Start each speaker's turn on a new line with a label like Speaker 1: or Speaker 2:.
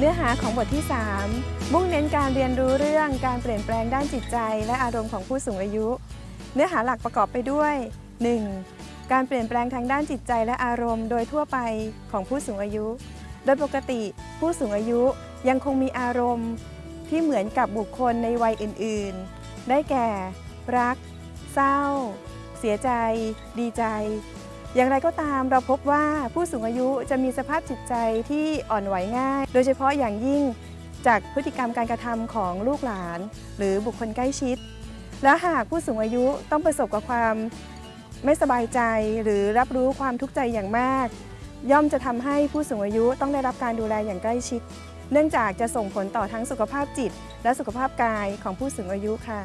Speaker 1: เนื้อหาของบทที่ 3 มุ่งเน้นการเรียนรู้เรื่องการเปลี่ยนแปลงด้านจิตใจ และอารมณ์ของผู้สูงอายุ เนื้อหาหลักประกอบไปด้วย 1. การเปลี่ยนแปลงทางด้านจิตใจและอารมณ์ โดยทั่วไปของผู้สูงอายุ โดยปกติ ผู้สูงอายุยังคงมีอารมณ์ ที่เหมือนกับบุคคลในวัยอื่น ๆ ได้แก่ รัก เศร้า เสียใจ ดีใจ อย่างไรก็ตามเราพบว่าผู้สูงอายุจะมีสภาพจิตใจที่อ่อนไหวง่าย โดยเฉพาะอย่างยิ่งจากพฤติกรรมการกระทำของลูกหลาน หรือบุคคลใกล้ชิด และหากผู้สูงอายุต้องประสบกับความไม่สบายใจหรือรับรู้ความทุกข์ใจอย่างมาก ย่อมจะทำให้ผู้สูงอายุต้องได้รับการดูแลอย่างใกล้ชิด เนื่องจากจะส่งผลต่อทั้งสุขภาพจิต และสุขภาพกายของผู้สูงอายุค่ะ